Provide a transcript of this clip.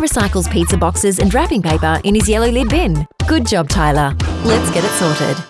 Tyler recycles pizza boxes and wrapping paper in his yellow lid bin. Good job, Tyler. Let's get it sorted.